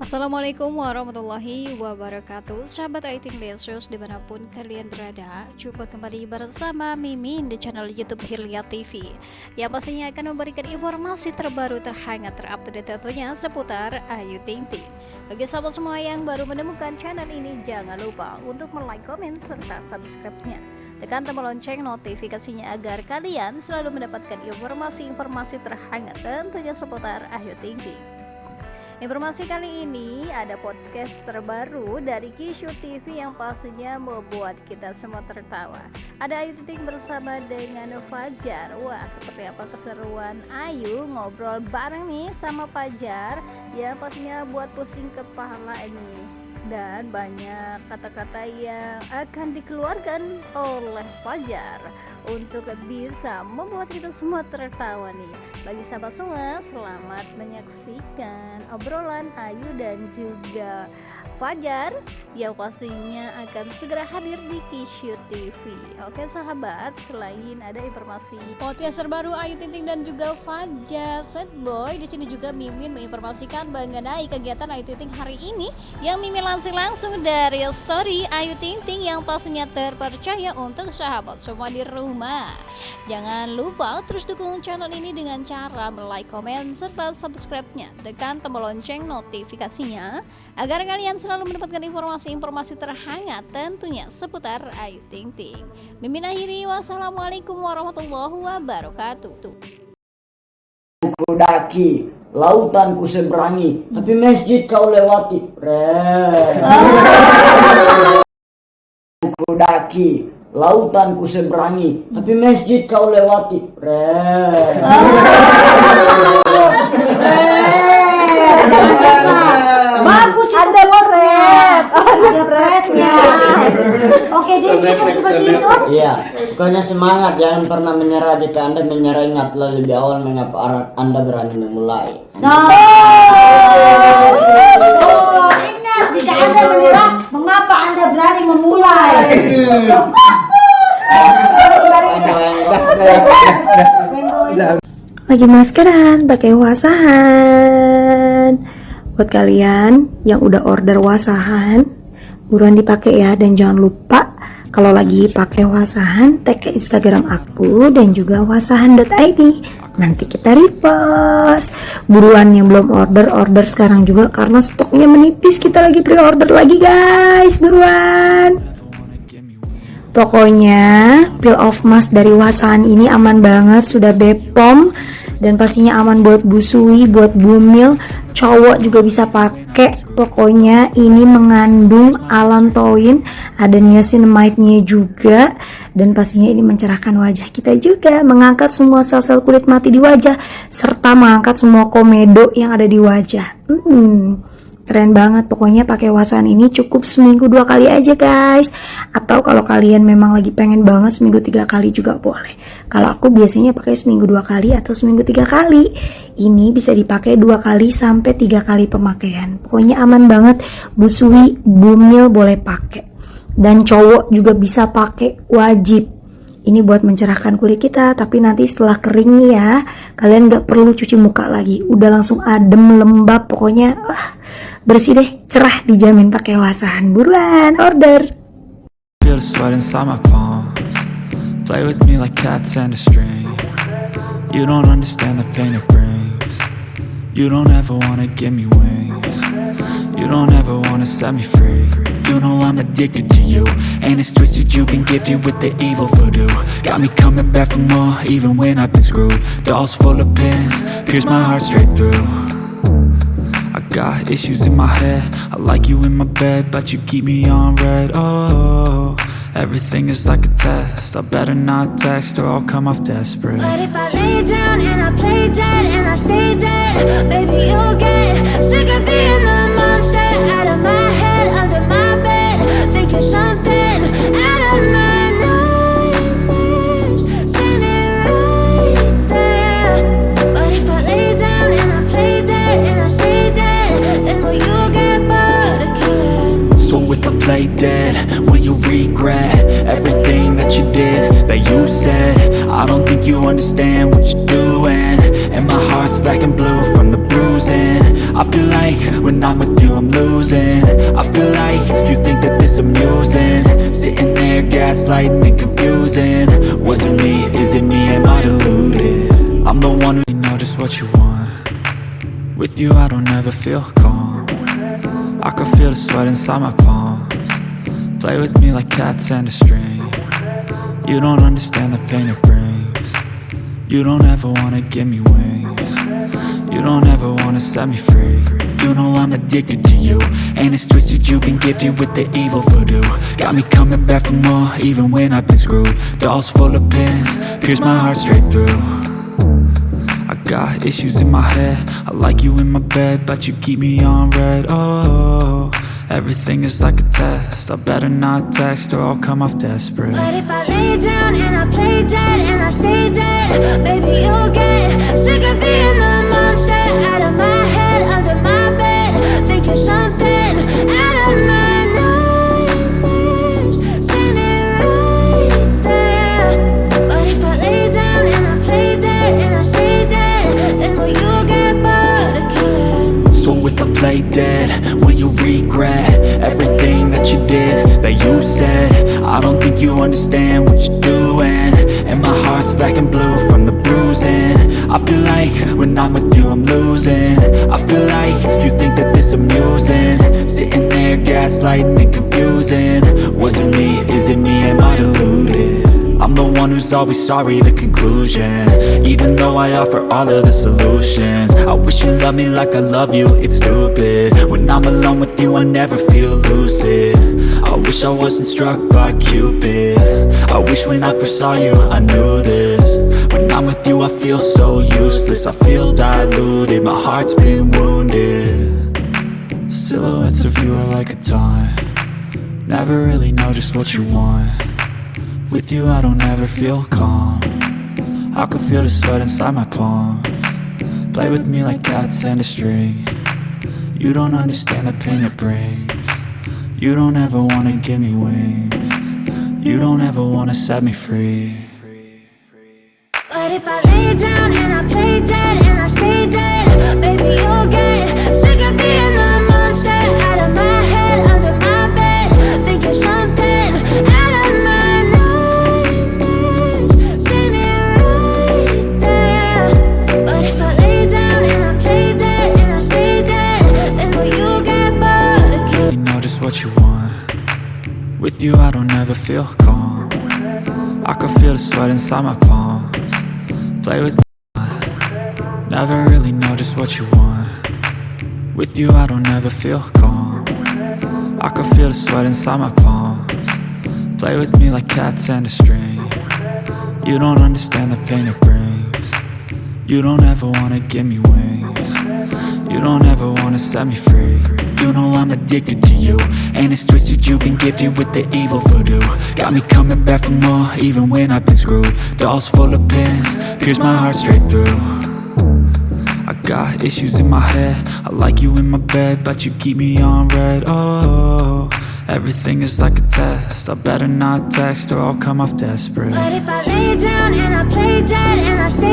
Assalamualaikum warahmatullahi wabarakatuh. Sahabat IT Lensus di mana pun kalian berada Jumpa kembali bersama Mimin di channel Youtube Hilya TV Yang pastinya akan memberikan informasi terbaru terhangat terupdate tentunya seputar Ayu Ting Ting. Bagi sahabat semua yang baru menemukan channel ini Jangan lupa untuk like, komen, serta subscribe-nya. Tekan tombol lonceng notifikasinya agar kalian selalu mendapatkan informasi-informasi terhangat tentunya seputar Ayu Ting Ting Informasi kali ini ada podcast terbaru dari Kishu TV yang pastinya membuat kita semua tertawa. Ada Ayu Titik bersama dengan Fajar. Wah, seperti apa keseruan Ayu ngobrol bareng nih sama Fajar ya pastinya buat pusing kepala ini dan banyak kata-kata yang akan dikeluarkan oleh Fajar untuk bisa membuat kita semua tertawa nih. Bagi sahabat semua, selamat menyaksikan obrolan Ayu dan juga Fajar yang pastinya akan segera hadir di Kishu TV. Oke sahabat, selain ada informasi podcast terbaru Ayu Tinting dan juga Fajar Set Boy, di sini juga Mimin menginformasikan mengenai kegiatan Ayu Tinting hari ini yang Mimin lansir langsung dari story Ayu Tinting yang pastinya terpercaya untuk sahabat semua di rumah. Jangan lupa terus dukung channel ini dengan cara like, komen, serta subscribe-nya. Tekan tombol lonceng notifikasinya agar kalian selalu mendapatkan informasi-informasi terhangat tentunya seputar Ayu Ting Ting. Mimin akhiri wassalamualaikum warahmatullahi wabarakatuh. Ku daki, lautan ku seberangi, tapi masjid kau lewati. ku daki, lautan ku seberangi, tapi masjid kau lewati. Bagus ada red. ada rednya. Oke, jadi cukup seperti itu. Iya, pokoknya semangat, jangan pernah menyerah. Jika anda menyerah, ingatlah lebih awal mengapa anda berani memulai. Nah, oh, ingat jika anda menyerah, mengapa anda berani memulai? Lagi maskeran, pakai wasahan. Buat kalian yang udah order wasahan, buruan dipakai ya dan jangan lupa kalau lagi pakai wasahan tag ke Instagram aku dan juga wasahan.id. Nanti kita repost. Buruan yang belum order order sekarang juga karena stoknya menipis. Kita lagi pre-order lagi guys. Buruan. Pokoknya peel off mask dari wasahan ini aman banget, sudah Bepom dan pastinya aman buat busui, buat bumil, cowok juga bisa pakai. Pokoknya ini mengandung allantoin, ada niacinamide-nya juga dan pastinya ini mencerahkan wajah kita juga, mengangkat semua sel-sel kulit mati di wajah serta mengangkat semua komedo yang ada di wajah. Hmm keren banget pokoknya pakai wasan ini cukup seminggu dua kali aja guys. Atau kalau kalian memang lagi pengen banget seminggu tiga kali juga boleh. Kalau aku biasanya pakai seminggu dua kali atau seminggu tiga kali. Ini bisa dipakai dua kali sampai tiga kali pemakaian. Pokoknya aman banget busui bumil boleh pakai. Dan cowok juga bisa pakai wajib. Ini buat mencerahkan kulit kita tapi nanti setelah kering ya kalian gak perlu cuci muka lagi. Udah langsung adem lembab pokoknya ah, bersih deh cerah dijamin pakai wasahan buruan order. Play with me like cats and a string. You don't understand the pain it brings. You don't ever wanna give me wings. You don't ever wanna set me free. You know I'm addicted to you. And it's twisted you've been gifted with the evil voodoo. Got me coming back for more even when I've been screwed. Dolls full of pins, pierce my heart straight through got issues in my head. I like you in my bed But you keep me on red. Oh, everything is like a test. I better not text or I'll come off desperate. But if I lay down and I play dead And I stay dead play dead, will you regret Everything that you did, that you said? I don't think you understand what you're doing. And my heart's black and blue from the bruising. I feel like when I'm with you I'm losing. I feel like you think that this amusing. Sitting there gaslighting and confusing. Was it me, is it me, am I deluded? I'm the one who know just what you want. With you I don't ever feel calm. I can feel the sweat inside my palms Play with me like cats and a string. You don't understand the pain it brings. You don't ever wanna give me wings. You don't ever wanna set me free. You know I'm addicted to you And it's twisted. You've been gifted with the evil voodoo. Got me coming back for more even when I've been screwed. Dolls full of pins, pierce my heart straight through. I got issues in my head. I like you in my bed But you keep me on red. Oh, everything is like a test I better not text or I'll come off desperate But if I lay down and I play dead and I stay dead, baby, you'll get sick of being the monster out of my head, under my bed. Think you're something out of my nightmares. Seen it right there. But if I lay down and I play dead and I stay dead, then will you get bored of killing? So if I play dead, will you regret everything that you did, that you said? I don't think you understand what you're doing. And my heart's black and blue from the bruising. I feel like when I'm with you I'm losing. I feel like you think that this amusing. Sitting there gaslighting and confusing. Was it me, is it me, am I deluded? I'm the one who's always sorry, the conclusion. Even though I offer all of the solutions. I wish you loved me like I love you, it's stupid. When I'm alone with you, I never feel lucid. I wish I wasn't struck by Cupid. I wish when I first saw you, I knew this. When I'm with you, I feel so useless. I feel diluted, my heart's been wounded. Silhouettes of you are like a taunt. Never really know just what you want with you I don't ever feel calm. I can feel the sweat inside my palm. Play with me like cats and a string. You don't understand the pain it brings. You don't ever wanna give me wings. You don't ever wanna set me free. But if I lay down and I play dead and I stay dead, baby, you'll get feel calm. I can feel the sweat inside my palms. Play with me. Never really know just what you want. With you I don't ever feel calm. I can feel the sweat inside my palms. Play with me like cats and a string. You don't understand the pain it brings. You don't ever wanna give me wings you don't ever wanna set me free. You know I'm addicted to you. And it's twisted you've been gifted with the evil voodoo. Got me coming back for more even when I've been screwed. Dolls full of pins, pierce my heart straight through. I got issues in my head. I like you in my bed But you keep me on red. Oh, everything is like a test. I better not text or I'll come off desperate. But if I lay down and I play dead and I stay